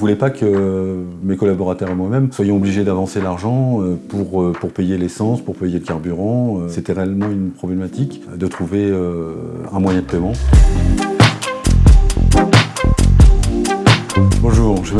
voulais pas que mes collaborateurs et moi-même soyons obligés d'avancer l'argent euh, pour, euh, pour payer l'essence, pour payer le carburant. Euh, c'était réellement une problématique de trouver un moyen de paiement.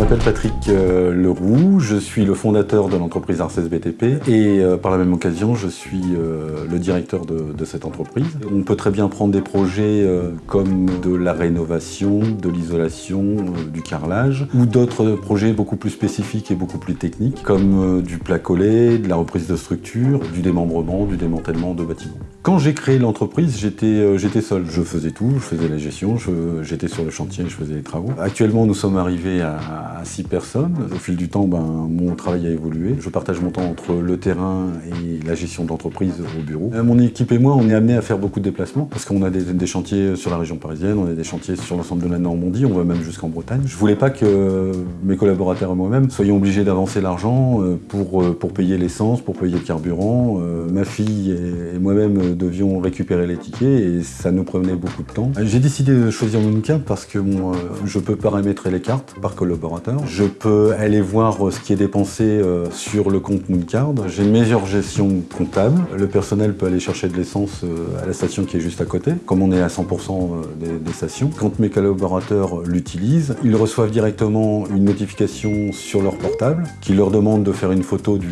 M'appelle Patrick euh, Leroux, je suis le fondateur de l'entreprise Arces BTP et euh, par la même occasion je suis euh, le directeur de, cette entreprise. On peut très bien prendre des projets comme de la rénovation, de l'isolation, du carrelage ou d'autres projets beaucoup plus spécifiques et beaucoup plus techniques comme du plat collé, de la reprise de structure, du démembrement, du démantèlement de bâtiments. Quand j'ai créé l'entreprise, j'étais seul. Je faisais tout, je faisais la gestion, j'étais sur le chantier, je faisais les travaux. Actuellement, nous sommes arrivés à, six personnes. Au fil du temps, ben, mon travail a évolué. Je partage mon temps entre le terrain et la gestion d'entreprise au bureau. Euh, mon équipe et moi, on est amenés à faire beaucoup de déplacements parce qu'on a des, chantiers sur la région parisienne, on a des chantiers sur l'ensemble de la Normandie, on va même jusqu'en Bretagne. Je voulais pas que mes collaborateurs et moi-même soyons obligés d'avancer l'argent euh, pour, euh, pour payer l'essence, pour payer le carburant. Ma fille et moi-même devions récupérer les tickets et ça nous prenait beaucoup de temps. J'ai décidé de choisir Mooncard parce que euh, je peux paramétrer les cartes par collaborateur. Je peux aller voir euh, ce qui est dépensé euh, sur le compte Mooncard. J'ai une meilleure gestion comptable. Le personnel peut aller chercher de l'essence à la station qui est juste à côté, comme on est à 100% des, stations. Quand mes collaborateurs l'utilisent, ils reçoivent directement une notification sur leur portable qui leur demande de faire une photo du,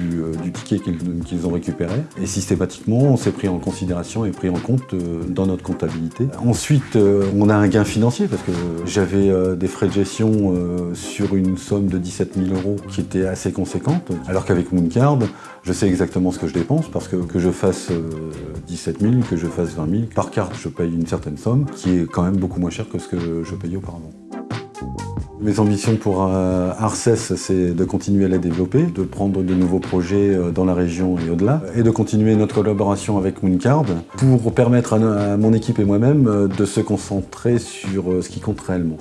ticket qu'ils ont récupéré. Et systématiquement, on s'est pris en considération est pris en compte euh, dans notre comptabilité. Ensuite, euh, on a un gain financier parce que j'avais euh, des frais de gestion sur une somme de 17 000 euros qui était assez conséquente, alors qu'avec Mooncard, je sais exactement ce que je dépense parce que que je fasse 17 000, que je fasse 20 000, par carte je paye une certaine somme qui est quand même beaucoup moins cher que ce que je payais auparavant. Mes ambitions pour euh, Arces, c'est de continuer à la développer, de prendre de nouveaux projets euh, dans la région et au-delà, et de continuer notre collaboration avec Mooncard pour permettre à mon équipe et moi-même euh, de se concentrer sur ce qui compte réellement.